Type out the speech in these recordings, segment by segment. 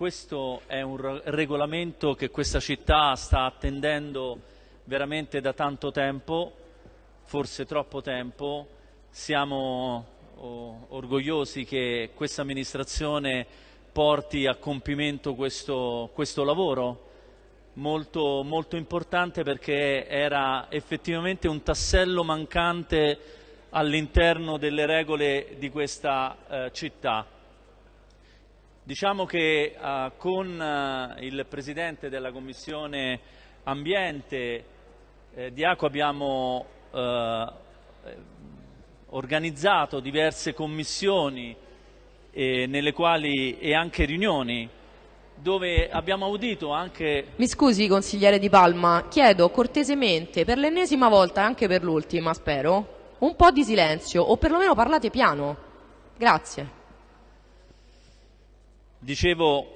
Questo è un regolamento che questa città sta attendendo veramente da tanto tempo, forse troppo tempo. Siamo oh, orgogliosi che questa amministrazione porti a compimento questo, questo lavoro molto, molto importante perché era effettivamente un tassello mancante all'interno delle regole di questa eh, città. Diciamo che uh, con uh, il Presidente della Commissione Ambiente eh, di Acqua abbiamo uh, organizzato diverse commissioni eh, quali, e anche riunioni dove abbiamo audito anche... Mi scusi consigliere Di Palma, chiedo cortesemente per l'ennesima volta e anche per l'ultima spero un po' di silenzio o perlomeno parlate piano. Grazie. Dicevo,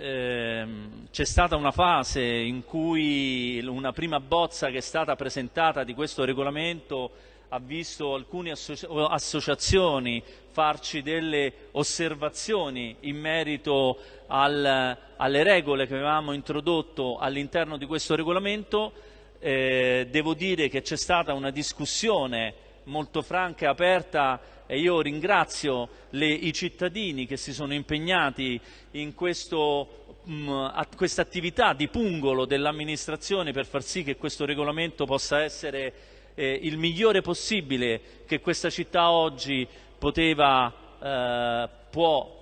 ehm, c'è stata una fase in cui una prima bozza che è stata presentata di questo regolamento ha visto alcune associ associazioni farci delle osservazioni in merito al, alle regole che avevamo introdotto all'interno di questo regolamento. Eh, devo dire che c'è stata una discussione molto franca e aperta e io ringrazio le, i cittadini che si sono impegnati in questo, mh, questa attività di pungolo dell'amministrazione per far sì che questo regolamento possa essere eh, il migliore possibile che questa città oggi poteva, eh, può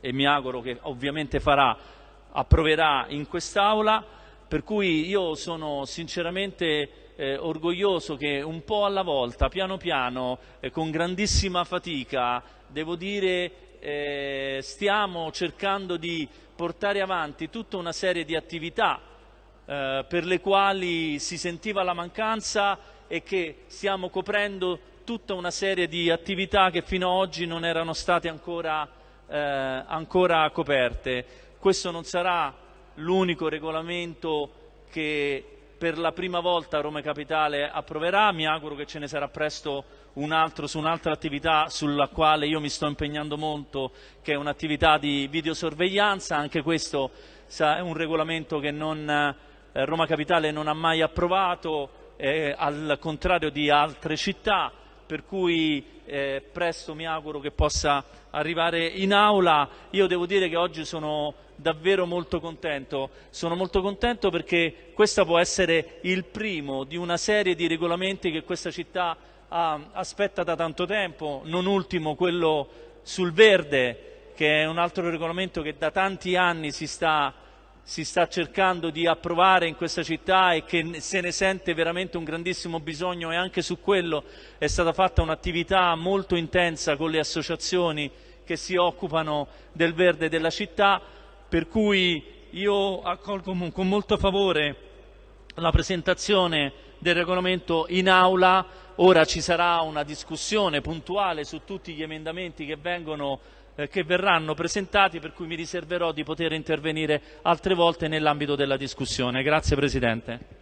e mi auguro che ovviamente farà, approverà in quest'Aula, per cui io sono sinceramente eh, orgoglioso che un po' alla volta, piano piano, eh, con grandissima fatica, devo dire, eh, stiamo cercando di portare avanti tutta una serie di attività eh, per le quali si sentiva la mancanza e che stiamo coprendo tutta una serie di attività che fino ad oggi non erano state ancora, eh, ancora coperte. Questo non sarà l'unico regolamento che per la prima volta Roma Capitale approverà, mi auguro che ce ne sarà presto un altro su un'altra attività sulla quale io mi sto impegnando molto, che è un'attività di videosorveglianza, anche questo è un regolamento che non, eh, Roma Capitale non ha mai approvato, eh, al contrario di altre città, per cui eh, presto mi auguro che possa arrivare in aula. Io devo dire che oggi sono davvero molto contento, sono molto contento perché questo può essere il primo di una serie di regolamenti che questa città ha, aspetta da tanto tempo, non ultimo quello sul verde, che è un altro regolamento che da tanti anni si sta si sta cercando di approvare in questa città e che se ne sente veramente un grandissimo bisogno e anche su quello è stata fatta un'attività molto intensa con le associazioni che si occupano del verde della città, per cui io accolgo con molto favore la presentazione del regolamento in aula, ora ci sarà una discussione puntuale su tutti gli emendamenti che vengono eh, che verranno presentati per cui mi riserverò di poter intervenire altre volte nell'ambito della discussione. Grazie Presidente.